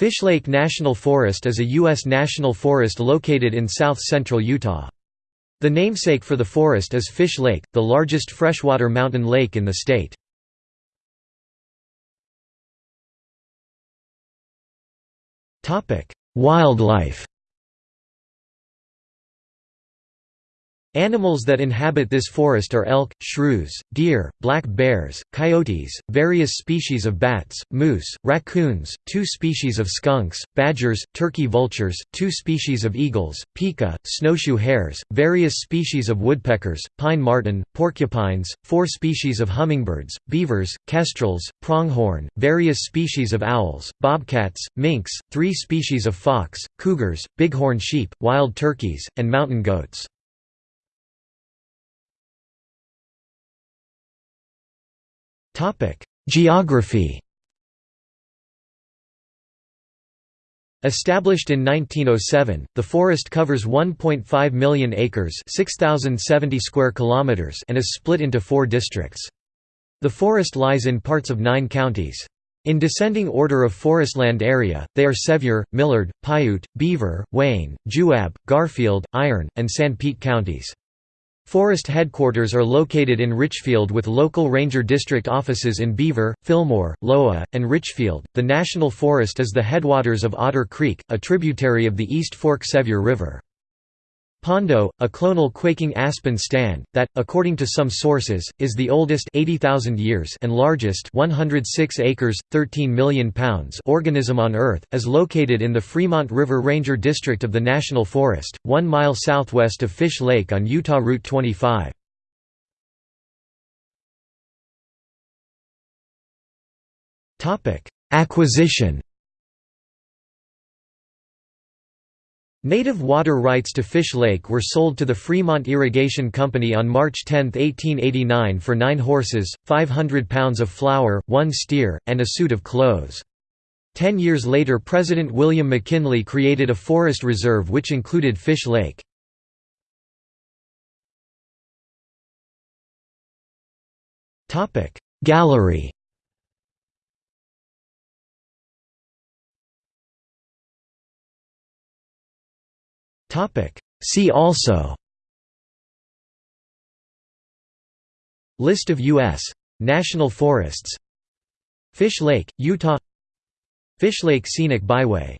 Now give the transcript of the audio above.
Fish Lake National Forest is a U.S. national forest located in south-central Utah. The namesake for the forest is Fish Lake, the largest freshwater mountain lake in the state. Wildlife Animals that inhabit this forest are elk, shrews, deer, black bears, coyotes, various species of bats, moose, raccoons, two species of skunks, badgers, turkey vultures, two species of eagles, pika, snowshoe hares, various species of woodpeckers, pine marten, porcupines, four species of hummingbirds, beavers, kestrels, pronghorn, various species of owls, bobcats, minks, three species of fox, cougars, bighorn sheep, wild turkeys, and mountain goats. Geography Established in 1907, the forest covers 1.5 million acres 6,070 square kilometers and is split into four districts. The forest lies in parts of nine counties. In descending order of forestland area, they are Sevier, Millard, Piute, Beaver, Wayne, Juab, Garfield, Iron, and Sanpete counties. Forest headquarters are located in Richfield with local ranger district offices in Beaver, Fillmore, Loa, and Richfield. The national forest is the headwaters of Otter Creek, a tributary of the East Fork Sevier River. Pando, a clonal quaking aspen stand, that, according to some sources, is the oldest 80,000 years and largest 106 acres, 13 million pounds organism on Earth, is located in the Fremont River Ranger District of the National Forest, one mile southwest of Fish Lake on Utah Route 25. Acquisition Native water rights to Fish Lake were sold to the Fremont Irrigation Company on March 10, 1889 for nine horses, 500 pounds of flour, one steer, and a suit of clothes. Ten years later President William McKinley created a forest reserve which included Fish Lake. Gallery See also. List of U.S. national forests. Fish Lake, Utah. Fish Lake Scenic Byway